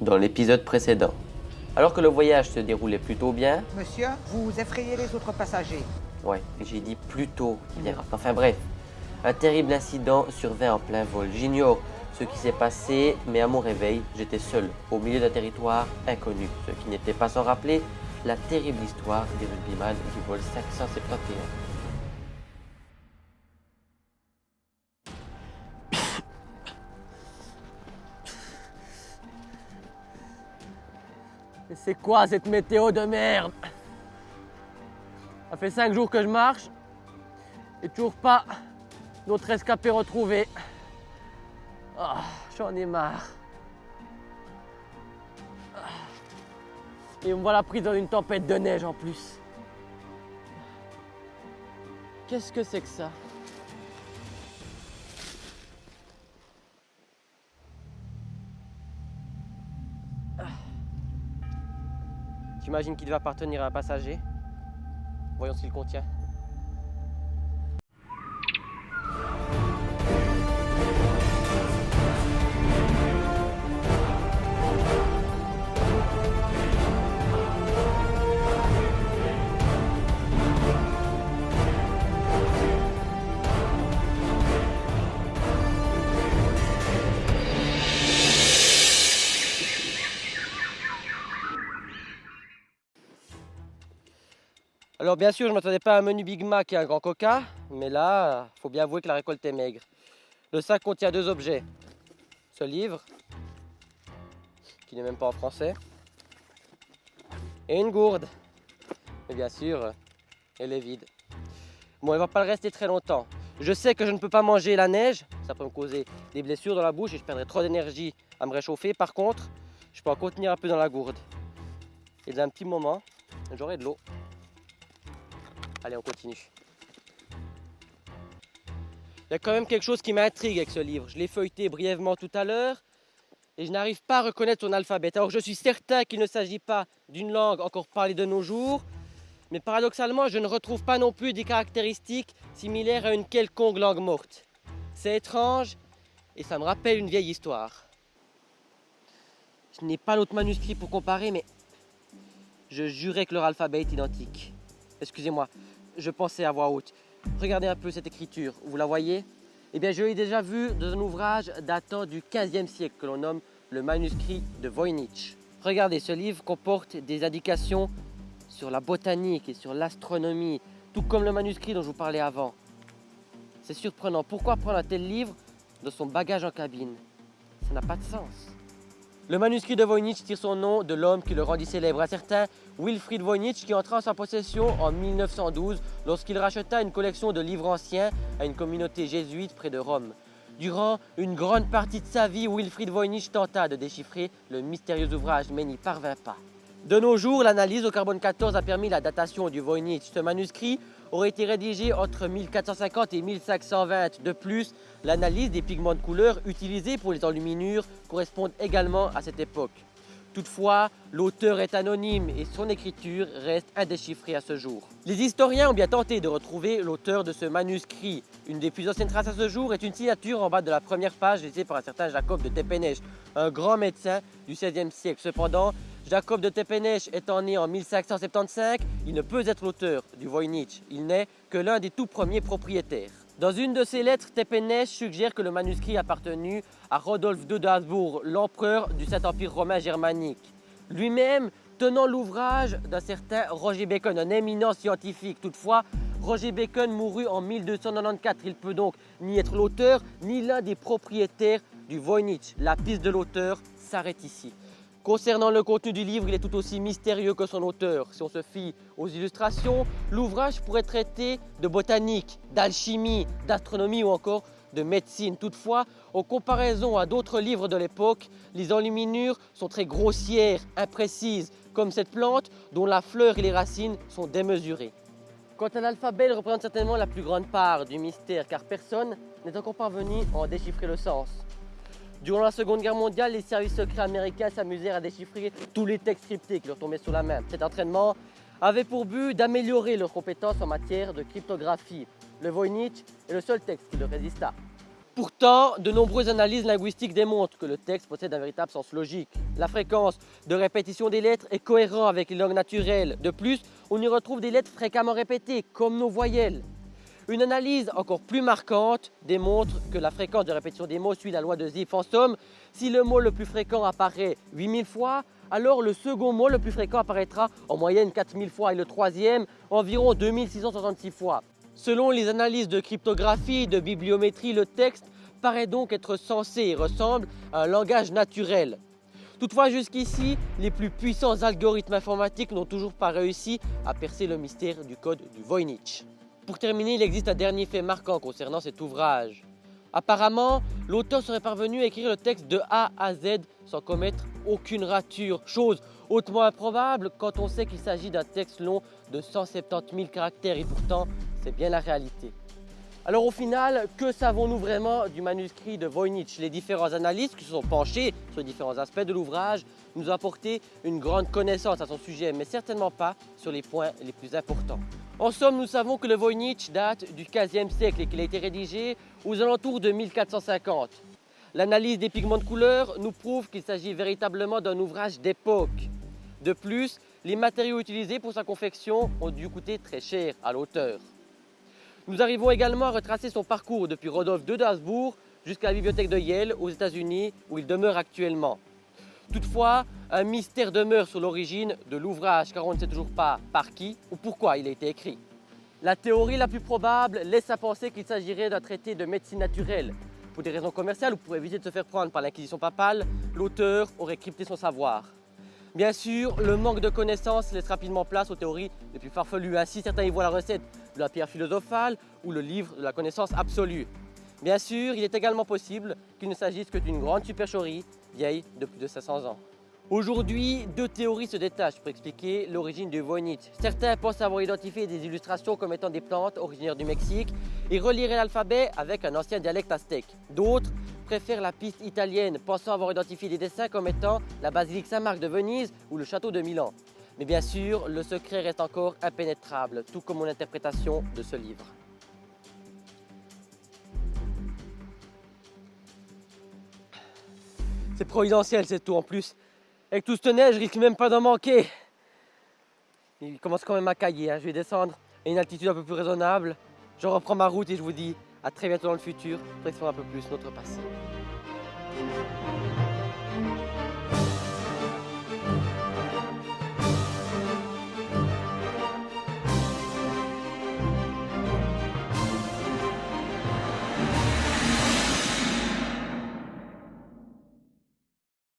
dans l'épisode précédent. Alors que le voyage se déroulait plutôt bien... Monsieur, vous effrayez les autres passagers. Ouais, j'ai dit plutôt bien. Enfin bref, un terrible incident survint en plein vol. J'ignore ce qui s'est passé, mais à mon réveil, j'étais seul, au milieu d'un territoire inconnu, ce qui n'était pas sans rappeler la terrible histoire des rugbyman du vol 571. Et c'est quoi cette météo de merde? Ça fait 5 jours que je marche et toujours pas notre escapé retrouvé. Ah, J'en ai marre. Et on me voilà pris dans une tempête de neige en plus. Qu'est-ce que c'est que ça? J'imagine qu'il va appartenir à un passager? Voyons ce qu'il contient. Alors bien sûr, je ne m'attendais pas à un menu Big Mac et un grand Coca, mais là, il faut bien avouer que la récolte est maigre. Le sac contient deux objets. Ce livre, qui n'est même pas en français, et une gourde. Mais bien sûr, elle est vide. Bon, elle va pas le rester très longtemps. Je sais que je ne peux pas manger la neige, ça peut me causer des blessures dans la bouche et je perdrai trop d'énergie à me réchauffer. Par contre, je peux en contenir un peu dans la gourde. Et dans un petit moment, j'aurai de l'eau. Allez, on continue. Il y a quand même quelque chose qui m'intrigue avec ce livre. Je l'ai feuilleté brièvement tout à l'heure et je n'arrive pas à reconnaître son alphabet. Alors je suis certain qu'il ne s'agit pas d'une langue encore parlée de nos jours, mais paradoxalement, je ne retrouve pas non plus des caractéristiques similaires à une quelconque langue morte. C'est étrange et ça me rappelle une vieille histoire. Je n'ai pas l'autre manuscrit pour comparer, mais je jurais que leur alphabet est identique. Excusez-moi, je pensais à voix haute. Regardez un peu cette écriture, vous la voyez? Eh bien, je l'ai déjà vue dans un ouvrage datant du 15e siècle que l'on nomme le manuscrit de Voynich. Regardez, ce livre comporte des indications sur la botanique et sur l'astronomie, tout comme le manuscrit dont je vous parlais avant. C'est surprenant. Pourquoi prendre un tel livre dans son bagage en cabine? Ça n'a pas de sens. Le manuscrit de Voynich tire son nom de l'homme qui le rendit célèbre, un certain Wilfried Voynich qui entra en sa possession en 1912 lorsqu'il racheta une collection de livres anciens à une communauté jésuite près de Rome. Durant une grande partie de sa vie, Wilfried Voynich tenta de déchiffrer le mystérieux ouvrage mais n'y parvint pas. De nos jours, l'analyse au carbone 14 a permis la datation du Voynich. Ce manuscrit aurait été rédigé entre 1450 et 1520. De plus, l'analyse des pigments de couleur utilisés pour les enluminures correspond également à cette époque. Toutefois, l'auteur est anonyme et son écriture reste indéchiffrée à ce jour. Les historiens ont bien tenté de retrouver l'auteur de ce manuscrit. Une des plus anciennes traces à ce jour est une signature en bas de la première page laissée par un certain Jacob de Tepenech, un grand médecin du XVIe siècle. Cependant, Jacob de Tepenech étant né en 1575, il ne peut être l'auteur du Voynich. Il n'est que l'un des tout premiers propriétaires. Dans une de ses lettres, Tepenech suggère que le manuscrit appartenu à Rodolphe II d'Habsbourg, l'empereur du Saint-Empire romain germanique. Lui-même tenant l'ouvrage d'un certain Roger Bacon, un éminent scientifique. Toutefois, Roger Bacon mourut en 1294. Il peut donc ni être l'auteur, ni l'un des propriétaires du Voynich. La piste de l'auteur s'arrête ici. Concernant le contenu du livre, il est tout aussi mystérieux que son auteur. Si on se fie aux illustrations, l'ouvrage pourrait traiter de botanique, d'alchimie, d'astronomie ou encore de médecine. Toutefois, en comparaison à d'autres livres de l'époque, les enluminures sont très grossières, imprécises, comme cette plante dont la fleur et les racines sont démesurées. Quant à l'alphabet, il représente certainement la plus grande part du mystère car personne n'est encore parvenu à en déchiffrer le sens. Durant la Seconde Guerre mondiale, les services secrets américains s'amusèrent à déchiffrer tous les textes cryptés qui leur tombaient sous la main. Cet entraînement avait pour but d'améliorer leurs compétences en matière de cryptographie. Le Voynich est le seul texte qui leur résista. Pourtant, de nombreuses analyses linguistiques démontrent que le texte possède un véritable sens logique. La fréquence de répétition des lettres est cohérente avec les langues naturelles. De plus, on y retrouve des lettres fréquemment répétées, comme nos voyelles. Une analyse encore plus marquante démontre que la fréquence de répétition des mots suit la loi de Zipf. En somme, si le mot le plus fréquent apparaît 8000 fois, alors le second mot le plus fréquent apparaîtra en moyenne 4000 fois et le troisième environ 2666 fois. Selon les analyses de cryptographie, de bibliométrie, le texte paraît donc être censé et ressemble à un langage naturel. Toutefois, jusqu'ici, les plus puissants algorithmes informatiques n'ont toujours pas réussi à percer le mystère du code du Voynich. Pour terminer, il existe un dernier fait marquant concernant cet ouvrage. Apparemment, l'auteur serait parvenu à écrire le texte de A à Z sans commettre aucune rature, chose hautement improbable quand on sait qu'il s'agit d'un texte long de 170 000 caractères et pourtant c'est bien la réalité. Alors au final, que savons-nous vraiment du manuscrit de Voynich? Les différents analystes qui se sont penchés sur les différents aspects de l'ouvrage nous ont apporté une grande connaissance à son sujet, mais certainement pas sur les points les plus importants. En somme, nous savons que le Voynich date du 15e siècle et qu'il a été rédigé aux alentours de 1450. L'analyse des pigments de couleur nous prouve qu'il s'agit véritablement d'un ouvrage d'époque. De plus, les matériaux utilisés pour sa confection ont dû coûter très cher à l'auteur. Nous arrivons également à retracer son parcours depuis Rodolphe de Dasbourg jusqu'à la bibliothèque de Yale aux États-Unis où il demeure actuellement. Toutefois, un mystère demeure sur l'origine de l'ouvrage car on ne sait toujours pas par qui ou pourquoi il a été écrit. La théorie la plus probable laisse à penser qu'il s'agirait d'un traité de médecine naturelle. Pour des raisons commerciales ou pour éviter de se faire prendre par l'inquisition papale, l'auteur aurait crypté son savoir. Bien sûr, le manque de connaissances laisse rapidement place aux théories les plus farfelues. Ainsi, certains y voient la recette de la pierre philosophale ou le livre de la connaissance absolue. Bien sûr, il est également possible qu'il ne s'agisse que d'une grande supercherie vieille de plus de 500 ans. Aujourd'hui, deux théories se détachent pour expliquer l'origine du Voynich. Certains pensent avoir identifié des illustrations comme étant des plantes originaires du Mexique et reliraient l'alphabet avec un ancien dialecte aztèque. D'autres préfèrent la piste italienne, pensant avoir identifié des dessins comme étant la basilique Saint-Marc de Venise ou le château de Milan. Mais bien sûr, le secret reste encore impénétrable, tout comme mon interprétation de ce livre. C'est providentiel, c'est tout en plus. Avec tout ce neige, je risque même pas d'en manquer. Il commence quand même à cailler, hein. je vais descendre à une altitude un peu plus raisonnable. Je reprends ma route et je vous dis à très bientôt dans le futur pour explorer un peu plus notre passé.